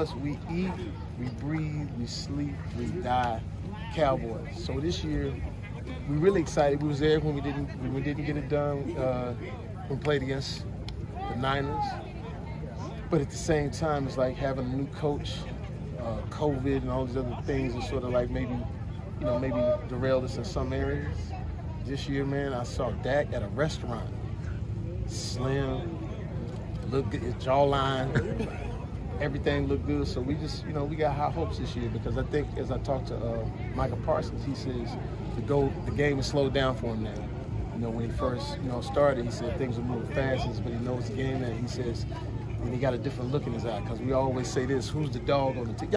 Us, we eat, we breathe, we sleep, we die Cowboys. So this year, we're really excited. We was there when we didn't when we didn't get it done uh, when we played against the Niners. But at the same time, it's like having a new coach, uh, COVID and all these other things are sort of like maybe, you know, maybe derailed us in some areas. This year, man, I saw Dak at a restaurant. Slim, look good, his jawline, everything looked good. So we just, you know, we got high hopes this year because I think as I talked to uh, Micah Parsons, he says the go the game has slowed down for him now. You know, when he first, you know, started, he said things were moving fast, but he knows the game and he says and he got a different look in his eye because we always say this: who's the dog on the team?